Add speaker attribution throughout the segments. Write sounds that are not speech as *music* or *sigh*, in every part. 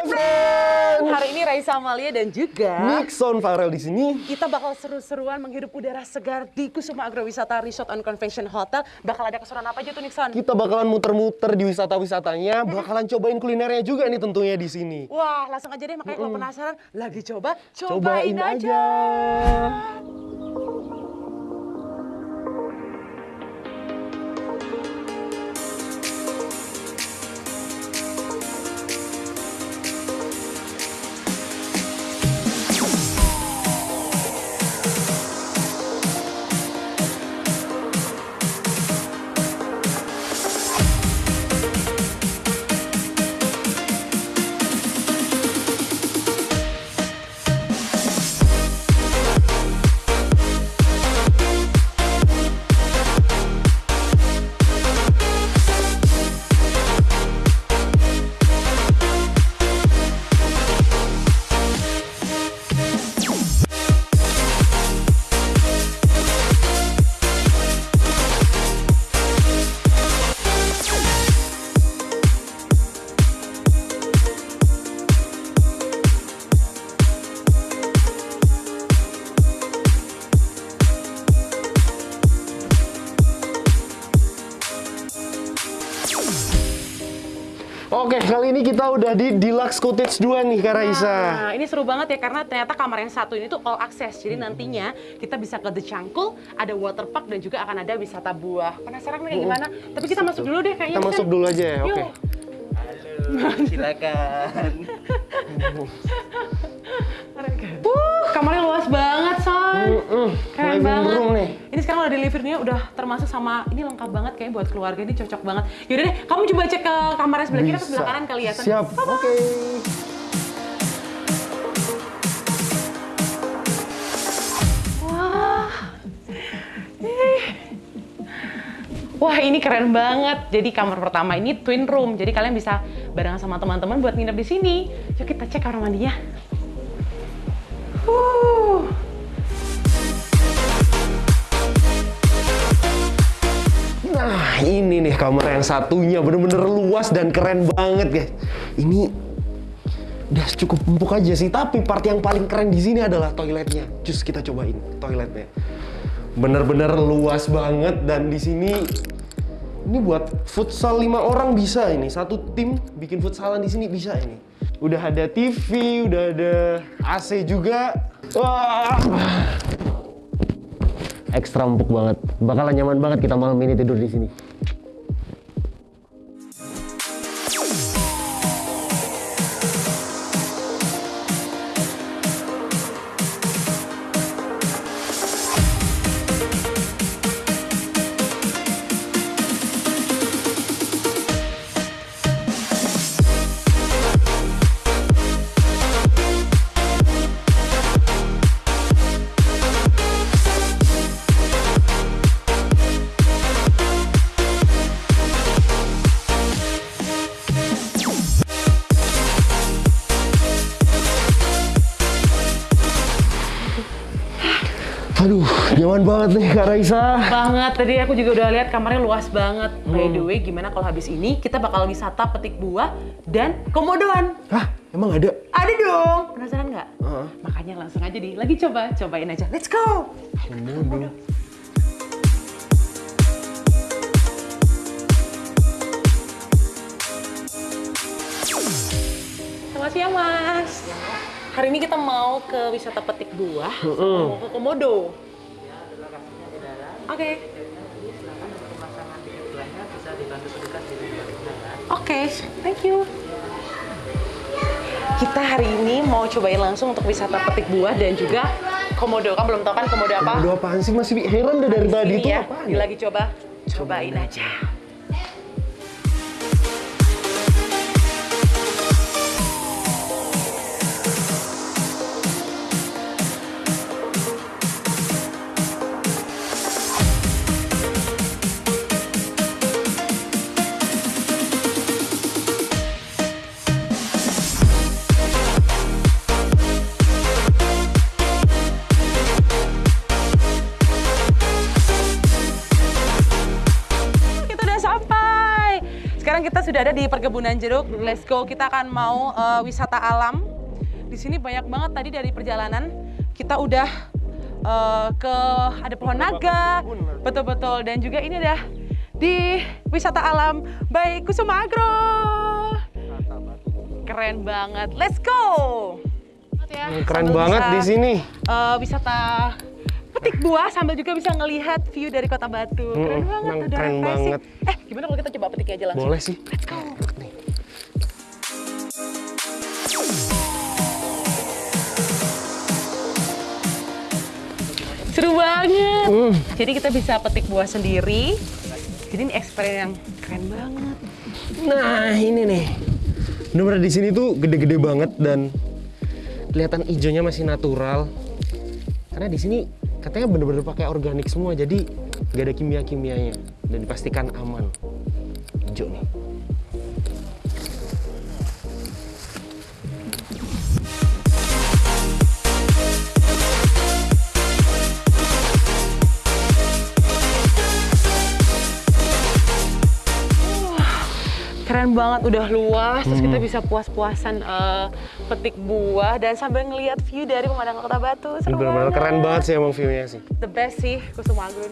Speaker 1: Hari ini Raisa Amalia dan juga
Speaker 2: Nixon Farel di sini.
Speaker 1: kita bakal seru-seruan menghirup udara segar di Kusuma Agrowisata Resort and Convention Hotel. Bakal ada keseruan apa aja tuh Nixon?
Speaker 2: Kita bakalan muter-muter di wisata-wisatanya, bakalan cobain kulinernya juga nih tentunya di sini.
Speaker 1: Wah, langsung aja deh makanya kalau penasaran lagi coba, cobain,
Speaker 2: Cobain
Speaker 1: aja.
Speaker 2: aja. Oke, kali ini kita udah di Deluxe Cottage 2 nih, Kak Raisa.
Speaker 1: Nah, ini seru banget ya karena ternyata kamar yang satu ini tuh all access. Jadi nantinya kita bisa ke The Cangkul, ada water park dan juga akan ada wisata buah. Penasaran kayak gimana? Tapi kita masuk dulu deh kayaknya.
Speaker 2: Kita masuk
Speaker 1: Nixon.
Speaker 2: dulu aja ya, oke.
Speaker 1: Yuk.
Speaker 3: silakan. *laughs*
Speaker 1: Uh, kamarnya luas banget, Son.
Speaker 2: Mm-mm,
Speaker 1: Keren
Speaker 2: living
Speaker 1: banget.
Speaker 2: nih.
Speaker 1: Ini sekarang udah room udah termasuk sama ini lengkap banget kayaknya buat keluarga ini cocok banget. Yaudah deh, kamu coba cek ke kamarnya sebelah kiri atau sebelah kanan kali ya.
Speaker 2: Siap, oke.
Speaker 1: Wah. Ih. Wah ini keren banget. Jadi kamar pertama ini twin room. Jadi kalian bisa barengan sama teman-teman buat nginep di sini. Yuk kita cek kamar mandinya.
Speaker 2: Nah, ini nih kamar yang satunya bener-bener luas dan keren banget, guys. Ini udah cukup empuk aja sih, tapi part yang paling keren di sini adalah toiletnya. Cus kita cobain toiletnya. Bener-bener luas banget dan di sini ini buat futsal lima orang bisa ini. Satu tim bikin futsalan di sini bisa ini. Udah ada TV, udah ada AC juga. Wah, ekstra empuk banget. Bakalan nyaman banget kita malam ini tidur di sini. Nyaman banget nih Kak Raisa.
Speaker 1: Banget. Tadi aku juga udah lihat kamarnya luas banget. By the way, gimana kalau habis ini kita bakal wisata petik buah dan komodoan?
Speaker 2: Hah, emang ada?
Speaker 1: Ada dong. Penasaran nggak?
Speaker 2: Heeh.
Speaker 1: Makanya langsung aja di lagi coba, cobain aja. Let's go.
Speaker 2: Komodo.
Speaker 1: Selamat siang, Mas. Hari ini kita mau ke wisata petik buah, sama mau ke Komodo. Oke. Oke, thank you. Kita hari ini mau cobain langsung untuk wisata petik buah dan juga komodo. Kamu belum tahu kan komodo apa?
Speaker 2: Komodo apaan sih? Masih heran deh dari tadi itu
Speaker 1: ya,
Speaker 2: apaan?
Speaker 1: lagi coba. Cobain aja. Kita sudah ada di perkebunan jeruk. Let's go. Kita akan mau eh, wisata alam. Di sini banyak banget tadi dari perjalanan kita udah eh, ke ada pohon naga. Betul-betul dan juga ini ada di wisata alam by Kusuma Agro. Keren banget. Let's go. Ya,
Speaker 2: Keren banget
Speaker 1: bisa,
Speaker 2: di sini.
Speaker 1: eh, wisata petik buah sambil juga bisa ngelihat view dari Kota Batu. Keren
Speaker 2: Mm,
Speaker 1: banget,
Speaker 2: emang
Speaker 1: udah
Speaker 2: keren banget.
Speaker 1: Eh, gimana kalau kita coba petik aja langsung?
Speaker 2: Boleh sih.
Speaker 1: Let's go. Seru banget.
Speaker 2: Hmm.
Speaker 1: Jadi kita bisa petik buah sendiri. Jadi ini experience yang keren banget.
Speaker 2: Nah, ini nih. Bener-bener di sini tuh gede-gede banget dan kelihatan hijaunya masih natural. Karena di sini katanya bener-bener pakai organik semua, jadi gak ada kimia-kimianya dan dipastikan aman. Hijau nih.
Speaker 1: Banget, udah luas, terus
Speaker 2: Hmm.
Speaker 1: kita bisa puas-puasan eh, petik buah dan sambil ngelihat view dari pemandangan Kota Batu. Seru banget.
Speaker 2: keren banget sih emang view-nya sih.
Speaker 1: The best sih Kusuma Agro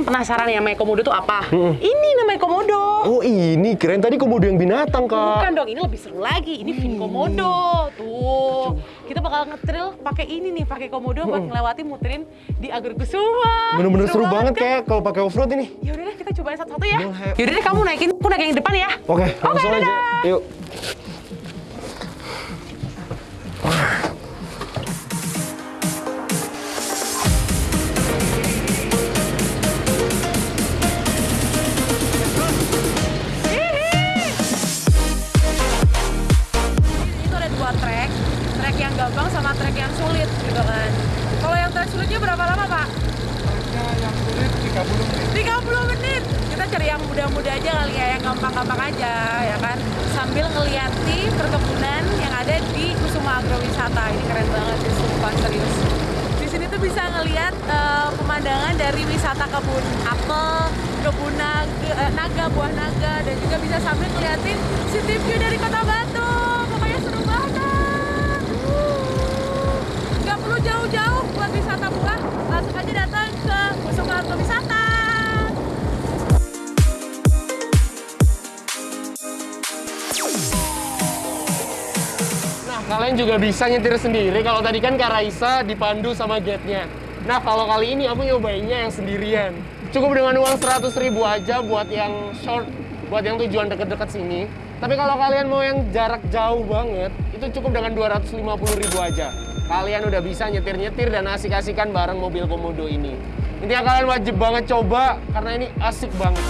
Speaker 1: kan penasaran ya namanya komodo itu apa? Ini namanya komodo.
Speaker 2: Oh ini keren tadi komodo yang binatang kak.
Speaker 1: Bukan dong, ini lebih seru lagi. Ini fin komodo. Tuh. Kita bakal ngetril pakai ini nih, pakai komodo buat ngelewati muterin di Agrogusuma.
Speaker 2: Bener-bener seru banget
Speaker 1: kan?
Speaker 2: kayak kalau pakai offroad ini.
Speaker 1: Ya udah deh, kita cobain satu-satu ya. Yaudah deh, kamu naikin, aku naik yang depan ya.
Speaker 2: Oke, langsung aja.
Speaker 1: dadah.
Speaker 2: Yuk.
Speaker 3: 30 menit
Speaker 1: 30 menit. Kita cari yang mudah-mudah aja kali ya, yang gampang-gampang aja ya kan. Sambil ngeliati perkebunan yang ada di Kusuma Agrowisata. Ini keren banget sih, sumpah serius. Di sini tuh bisa ngeliat eh, pemandangan dari wisata kebun apel, kebun naga, eh, naga, buah naga, dan juga bisa sambil ngeliatin city view dari Kota Batu. Pokoknya seru banget. Nggak perlu jauh-jauh buat wisata buah, langsung aja datang
Speaker 2: Nah, kalian juga bisa nyetir sendiri. Kalau tadi kan Kak Raisa dipandu sama gate-nya. Nah, kalau kali ini aku nyobainnya yang sendirian. Cukup dengan uang 100 ribu aja buat yang short, buat yang tujuan deket-deket sini. Tapi kalau kalian mau yang jarak jauh banget, itu cukup dengan 250 ribu aja. Kalian udah bisa nyetir-nyetir dan asik-asikan bareng mobil komodo ini. Intinya kalian wajib banget coba, karena ini asik banget.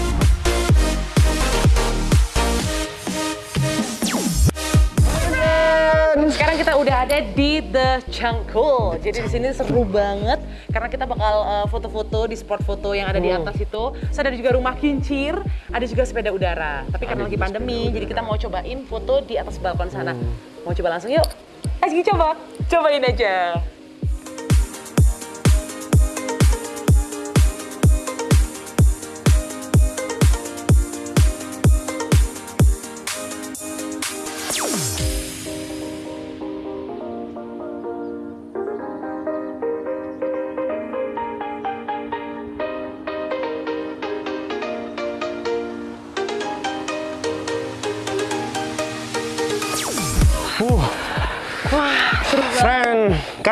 Speaker 1: Sekarang kita udah ada di The Cangkul. Jadi di sini seru banget karena kita bakal uh, foto-foto di spot foto yang ada di
Speaker 2: Hmm.
Speaker 1: atas itu. Terus ada juga rumah kincir, ada juga sepeda udara. Tapi karena
Speaker 2: Ada
Speaker 1: lagi pandemi, jadi kita mau cobain foto di atas balkon sana.
Speaker 2: Hmm.
Speaker 1: Mau coba langsung yuk? Ayo coba, cobain aja.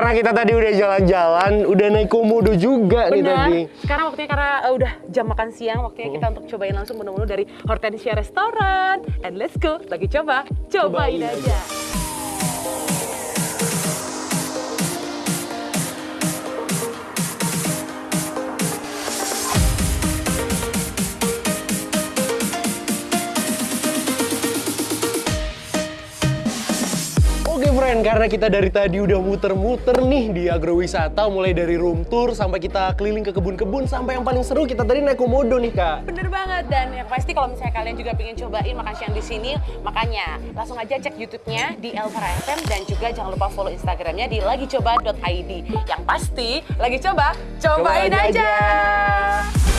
Speaker 2: Karena kita tadi udah jalan-jalan, udah naik komodo juga nih
Speaker 1: Benar.
Speaker 2: tadi.
Speaker 1: Sekarang waktunya karena uh, udah jam makan siang, waktunya kita untuk cobain langsung menu-menu dari Hortensia Restaurant. And let's go, lagi coba, cobain
Speaker 2: Cobain
Speaker 1: aja.
Speaker 2: Oke friend, karena kita dari tadi udah muter-muter nih di agrowisata mulai dari room tour sampai kita keliling ke kebun-kebun sampai yang paling seru kita tadi naik komodo nih kak.
Speaker 1: Bener banget dan yang pasti kalau misalnya kalian juga pengen cobain makan siang di sini, makanya langsung aja cek YouTube-nya di Elvara FM dan juga jangan lupa follow Instagramnya di lagicoba.id. Yang pasti lagi coba, cobain
Speaker 2: Coba aja.
Speaker 1: aja.